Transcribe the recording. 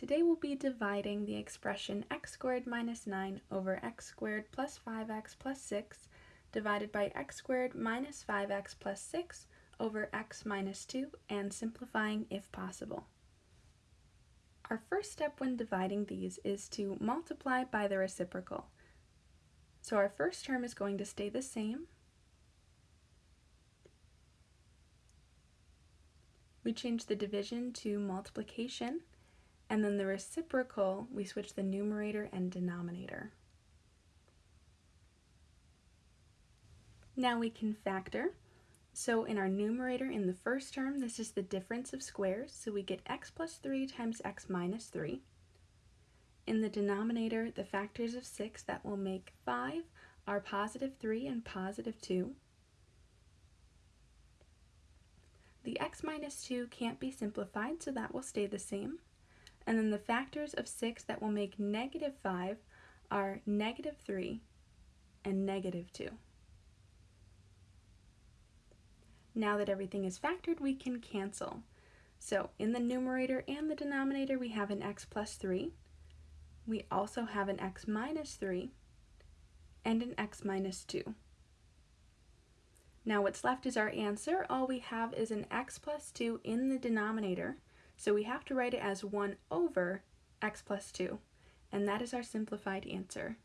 Today we'll be dividing the expression x squared minus 9 over x squared plus 5x plus 6 divided by x squared minus 5x plus 6 over x minus 2 and simplifying if possible. Our first step when dividing these is to multiply by the reciprocal. So our first term is going to stay the same. We change the division to multiplication and then the reciprocal, we switch the numerator and denominator. Now we can factor. So in our numerator in the first term, this is the difference of squares, so we get x plus 3 times x minus 3. In the denominator, the factors of 6 that will make 5 are positive 3 and positive 2. The x minus 2 can't be simplified, so that will stay the same. And then the factors of 6 that will make negative 5 are negative 3 and negative 2. Now that everything is factored, we can cancel. So in the numerator and the denominator, we have an x plus 3. We also have an x minus 3 and an x minus 2. Now what's left is our answer. All we have is an x plus 2 in the denominator, so we have to write it as 1 over x plus 2, and that is our simplified answer.